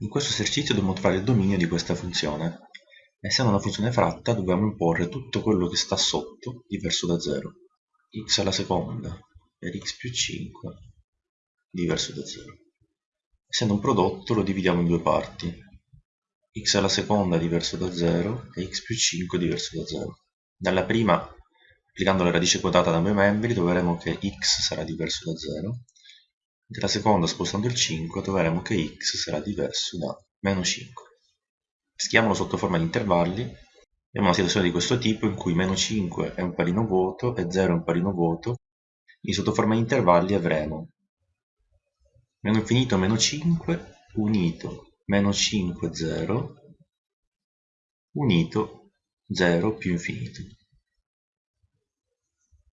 In questo esercizio dobbiamo trovare il dominio di questa funzione. Essendo una funzione fratta dobbiamo imporre tutto quello che sta sotto diverso da 0. x alla seconda per x più 5 diverso da 0. Essendo un prodotto lo dividiamo in due parti. x alla seconda diverso da 0 e x più 5 diverso da 0. Nella prima, applicando la radice quotata da due membri, troveremo che x sarà diverso da 0 della seconda spostando il 5 troveremo che x sarà diverso da meno 5. Schiamolo sotto forma di intervalli. Abbiamo una situazione di questo tipo in cui meno 5 è un palino vuoto e 0 è un palino vuoto. Quindi sotto forma di intervalli avremo meno infinito meno 5 unito meno 5 0 unito 0 più infinito.